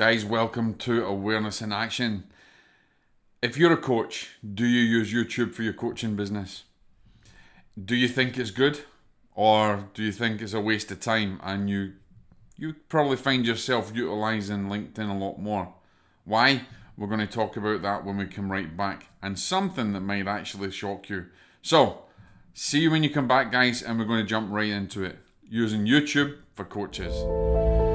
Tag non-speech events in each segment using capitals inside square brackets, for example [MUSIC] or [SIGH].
Guys, welcome to Awareness in Action. If you're a coach, do you use YouTube for your coaching business? Do you think it's good? Or do you think it's a waste of time and you you probably find yourself utilizing LinkedIn a lot more? Why? We're going to talk about that when we come right back and something that might actually shock you. So, see you when you come back, guys, and we're going to jump right into it using YouTube for coaches.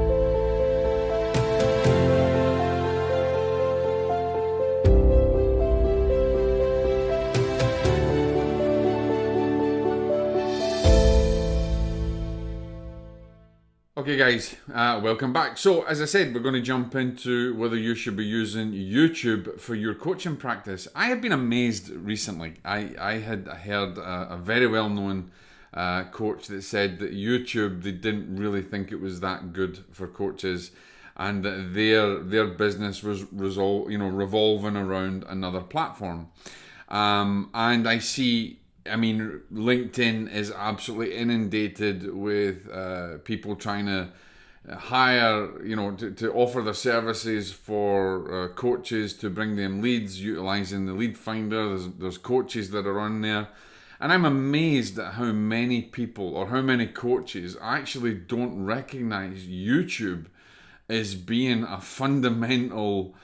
Okay, guys, uh, welcome back. So, as I said, we're going to jump into whether you should be using YouTube for your coaching practice. I have been amazed recently. I, I had heard a, a very well known uh, coach that said that YouTube, they didn't really think it was that good for coaches and that their their business was resol- you know revolving around another platform. Um, and I see I mean, LinkedIn is absolutely inundated with uh, people trying to hire, you know, to, to offer their services for uh, coaches to bring them leads, utilizing the lead finder. There's, there's coaches that are on there. And I'm amazed at how many people or how many coaches actually don't recognize YouTube as being a fundamental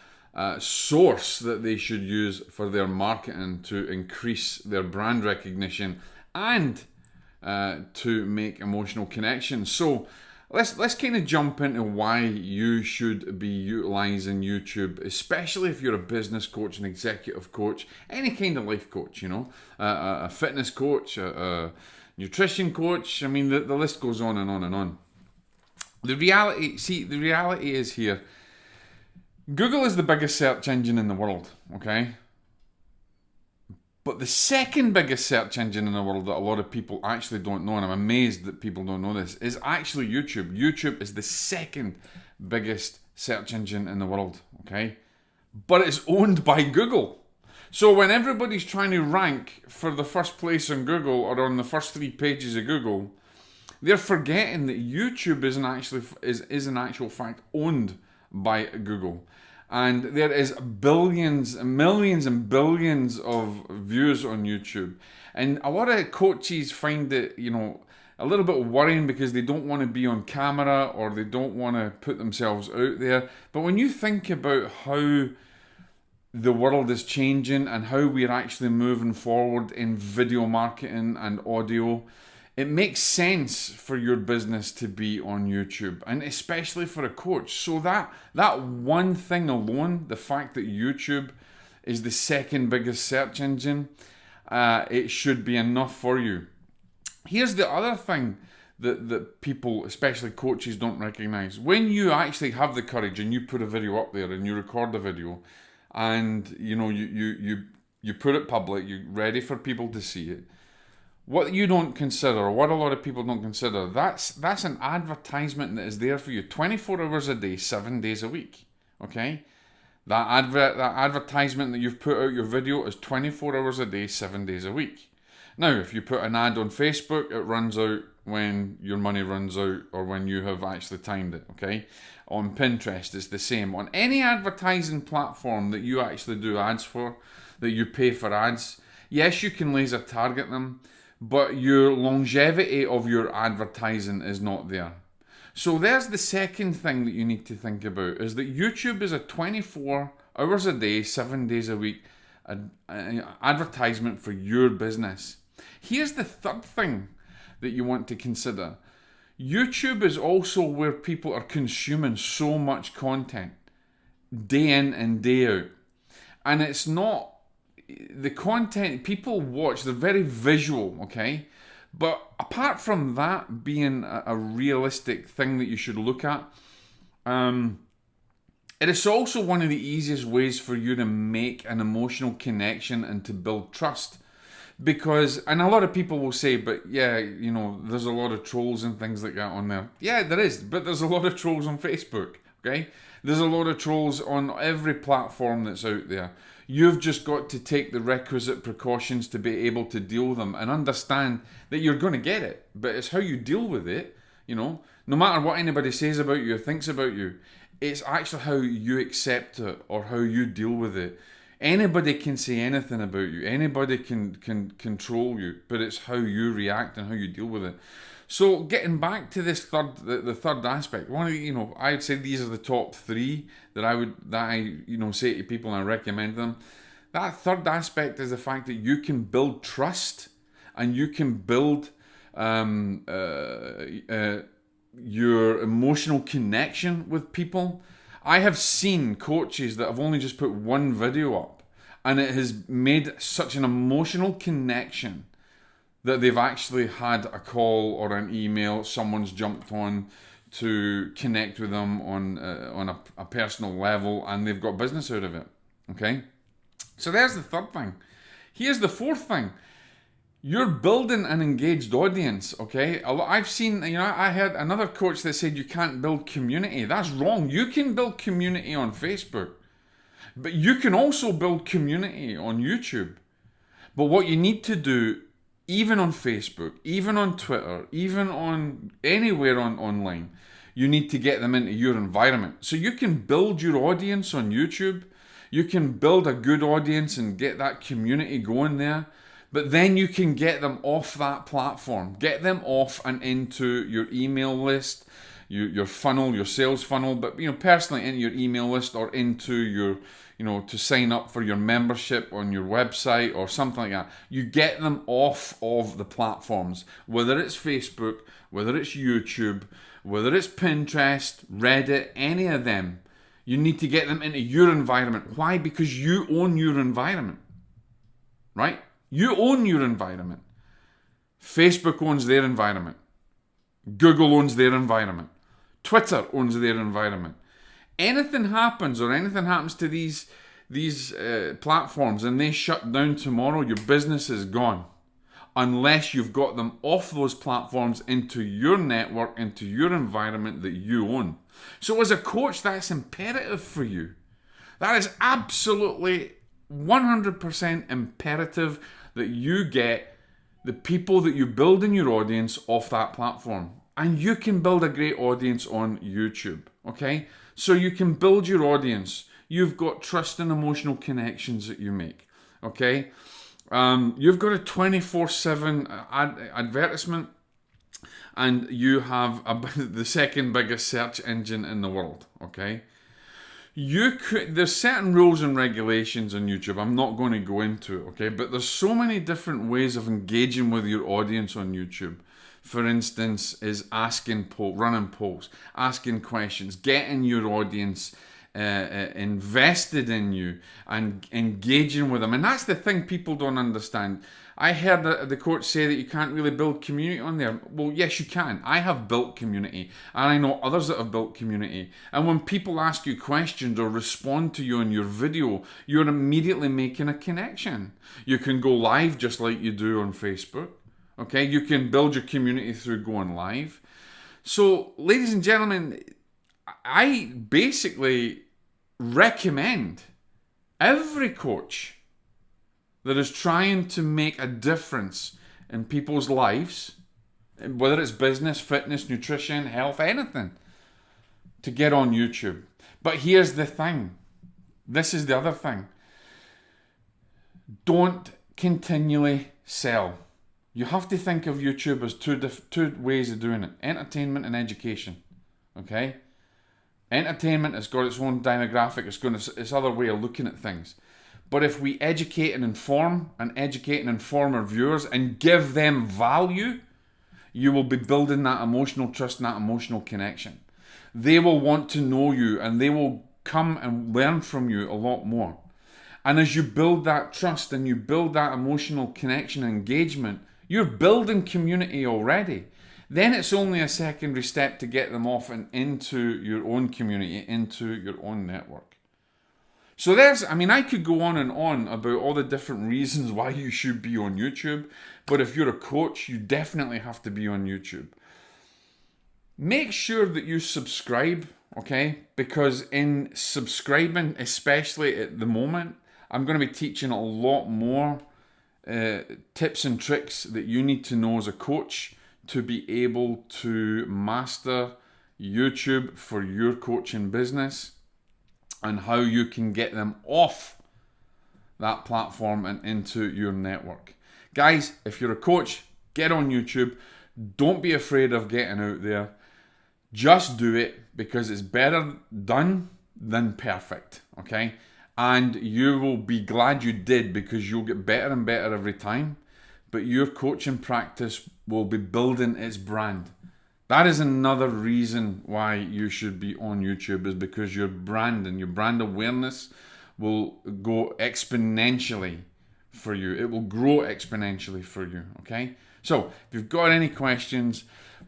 source that they should use for their marketing to increase their brand recognition and uh, to make emotional connections. So let's let's kind of jump into why you should be utilizing YouTube, especially if you're a business coach, an executive coach, any kind of life coach, you know, uh, a fitness coach, a, a nutrition coach. I mean, the, the list goes on and on and on. The reality, see, the reality is here Google is the biggest search engine in the world, okay? But the second biggest search engine in the world that a lot of people actually don't know, and I'm amazed that people don't know this, is actually YouTube. YouTube is the second biggest search engine in the world, okay? But it's owned by Google. So when everybody's trying to rank for the first place on Google or on the first three pages of Google, they're forgetting that YouTube isn't actually is, is in actual fact owned by Google. And there is billions, millions and billions of views on YouTube. And a lot of coaches find it, you know, a little bit worrying because they don't want to be on camera or they don't want to put themselves out there. But when you think about how the world is changing and how we're actually moving forward in video marketing and audio, it makes sense for your business to be on YouTube and especially for a coach. So that that one thing alone, the fact that YouTube is the second biggest search engine, uh, it should be enough for you. Here's the other thing that, that people, especially coaches, don't recognize. When you actually have the courage and you put a video up there and you record the video and you know you you you, you put it public, you're ready for people to see it what you don't consider, what a lot of people don't consider, that's that's an advertisement that is there for you 24 hours a day, seven days a week. Okay? That advert that advertisement that you've put out your video is 24 hours a day, seven days a week. Now, if you put an ad on Facebook, it runs out when your money runs out or when you have actually timed it, okay? On Pinterest, it's the same. On any advertising platform that you actually do ads for, that you pay for ads, yes, you can laser target them, but your longevity of your advertising is not there. So there's the second thing that you need to think about is that YouTube is a 24 hours a day, 7 days a week uh, uh, advertisement for your business. Here's the third thing that you want to consider. YouTube is also where people are consuming so much content day in and day out. And it's not the content people watch, they're very visual, okay? But apart from that being a, a realistic thing that you should look at, um, it is also one of the easiest ways for you to make an emotional connection and to build trust. Because, and a lot of people will say, but yeah, you know, there's a lot of trolls and things like that on there. Yeah, there is, but there's a lot of trolls on Facebook, okay? There's a lot of trolls on every platform that's out there. You've just got to take the requisite precautions to be able to deal with them and understand that you're going to get it. But it's how you deal with it, you know. No matter what anybody says about you or thinks about you, It's actually how you accept it or how you deal with it. Anybody can say anything about you. Anybody can can control you, but it's how you react and how you deal with it. So getting back to this third, the, the third aspect, one of the, you know, I'd say these are the top three that I would that I you know say to people and I recommend them. That third aspect is the fact that you can build trust and you can build um, uh, uh, your emotional connection with people. I have seen coaches that have only just put one video up and it has made such an emotional connection that they've actually had a call or an email, someone's jumped on to connect with them on uh, on a, a personal level and they've got business out of it. Okay? So there's the third thing. Here's the fourth thing you're building an engaged audience okay i've seen you know i had another coach that said you can't build community that's wrong you can build community on facebook but you can also build community on youtube but what you need to do even on facebook even on twitter even on anywhere on online you need to get them into your environment. So you can build your audience on youtube. You can build a good audience and get that community going there. But then you can get them off that platform, get them off and into your email list, your, your funnel, your sales funnel, but you know, personally into your email list or into your, you know, to sign up for your membership on your website or something like that. You get them off of the platforms, whether it's Facebook, whether it's YouTube, whether it's Pinterest, Reddit, any of them. You need to get them into your environment. Why? Because you own your environment. Right? You own your environment. Facebook owns their environment. Google owns their environment. Twitter owns their environment. Anything happens or anything happens to these these uh, platforms and they shut down tomorrow, your business is gone. Unless you've got them off those platforms into your network, into your environment that you own. So, as a coach, that's imperative for you. That is absolutely 100% imperative that you get the people that you build in your audience off that platform. And you can build a great audience on YouTube, okay? So you can build your audience. You've got trust and emotional connections that you make, okay? Um, you've got a 24 7 ad- advertisement and you have a, [LAUGHS] the second biggest search engine in the world, okay? You could there's certain rules and regulations on YouTube. I'm not going to go into it, okay? But there's so many different ways of engaging with your audience on YouTube. For instance, is asking poll, running polls, asking questions, getting your audience uh, uh, invested in you and engaging with them. And that's the thing people don't understand. I heard the, the coach say that you can't really build community on there. Well, yes, you can. I have built community, and I know others that have built community. And when people ask you questions or respond to you in your video, you're immediately making a connection. You can go live just like you do on Facebook. Okay, you can build your community through going live. So, ladies and gentlemen, I basically recommend every coach that is trying to make a difference in people's lives, whether it's business, fitness, nutrition, health, anything, to get on YouTube. But here's the thing this is the other thing. Don't continually sell. You have to think of YouTube as two, two ways of doing it entertainment and education. Okay? Entertainment has got its own demographic, it's got its other way of looking at things. But if we educate and inform and educate and inform our viewers and give them value, you will be building that emotional trust and that emotional connection. They will want to know you and they will come and learn from you a lot more. And as you build that trust and you build that emotional connection and engagement, you're building community already. Then it's only a secondary step to get them off and into your own community, into your own network. So there's, I mean, I could go on and on about all the different reasons why you should be on YouTube, but if you're a coach, you definitely have to be on YouTube. Make sure that you subscribe, okay? Because in subscribing, especially at the moment, I'm going to be teaching a lot more uh, tips and tricks that you need to know as a coach to be able to master YouTube for your coaching business and how you can get them off that platform and into your network. Guys, if you're a coach, get on YouTube. Don't be afraid of getting out there. Just do it because it's better done than perfect, okay? And you will be glad you did because you'll get better and better every time. But your coaching practice will be building its brand. That is another reason why you should be on YouTube is because your brand and your brand awareness will go exponentially for you. It will grow exponentially for you, okay? So, if you've got any questions,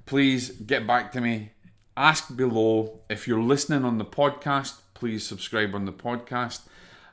please get back to me. Ask below. If you're listening on the podcast, please subscribe on the podcast.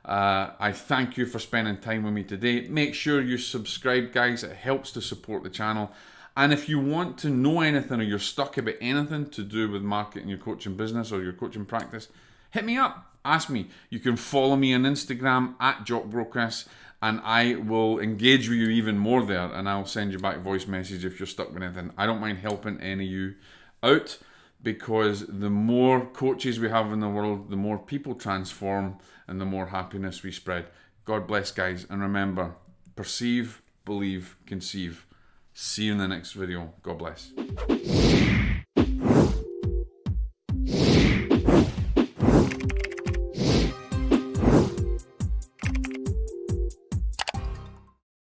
Uh, I thank you for spending time with me today. Make sure you subscribe, guys. It helps to support the channel. And if you want to know anything or you're stuck about anything to do with marketing your coaching business or your coaching practice, hit me up. Ask me. You can follow me on Instagram at JockBrochris and I will engage with you even more there and I'll send you back voice message if you're stuck with anything. I don't mind helping any of you out because the more coaches we have in the world, the more people transform and the more happiness we spread. God bless, guys. And remember, perceive, believe, conceive. See you in the next video. God bless.